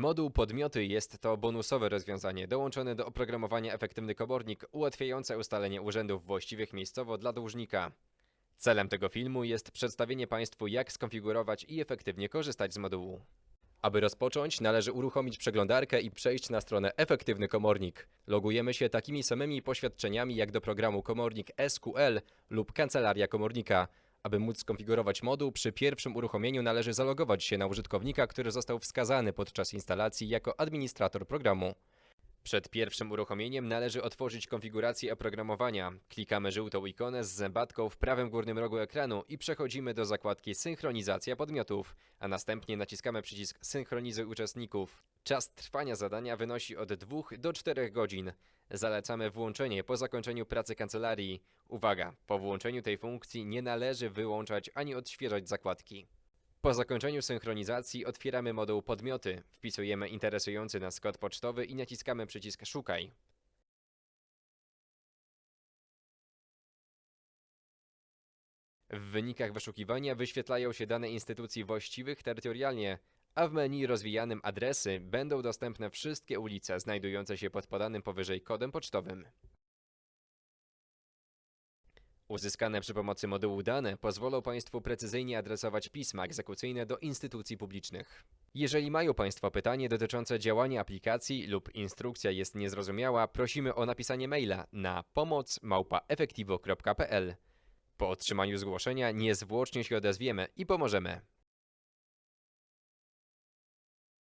Moduł podmioty jest to bonusowe rozwiązanie dołączone do oprogramowania Efektywny Komornik ułatwiające ustalenie urzędów właściwych miejscowo dla dłużnika. Celem tego filmu jest przedstawienie Państwu jak skonfigurować i efektywnie korzystać z modułu. Aby rozpocząć, należy uruchomić przeglądarkę i przejść na stronę Efektywny Komornik. Logujemy się takimi samymi poświadczeniami jak do programu Komornik SQL lub Kancelaria Komornika. Aby móc skonfigurować moduł, przy pierwszym uruchomieniu należy zalogować się na użytkownika, który został wskazany podczas instalacji jako administrator programu. Przed pierwszym uruchomieniem należy otworzyć konfigurację oprogramowania. Klikamy żółtą ikonę z zębatką w prawym górnym rogu ekranu i przechodzimy do zakładki Synchronizacja podmiotów, a następnie naciskamy przycisk Synchronizuj uczestników. Czas trwania zadania wynosi od 2 do 4 godzin. Zalecamy włączenie po zakończeniu pracy kancelarii. Uwaga, po włączeniu tej funkcji nie należy wyłączać ani odświeżać zakładki. Po zakończeniu synchronizacji otwieramy moduł Podmioty, wpisujemy interesujący nas kod pocztowy i naciskamy przycisk Szukaj. W wynikach wyszukiwania wyświetlają się dane instytucji właściwych terytorialnie, a w menu rozwijanym adresy będą dostępne wszystkie ulice znajdujące się pod podanym powyżej kodem pocztowym. Uzyskane przy pomocy modułu dane pozwolą Państwu precyzyjnie adresować pisma egzekucyjne do instytucji publicznych. Jeżeli mają Państwo pytanie dotyczące działania aplikacji lub instrukcja jest niezrozumiała, prosimy o napisanie maila na pomoc@efektivo.pl. Po otrzymaniu zgłoszenia niezwłocznie się odezwiemy i pomożemy.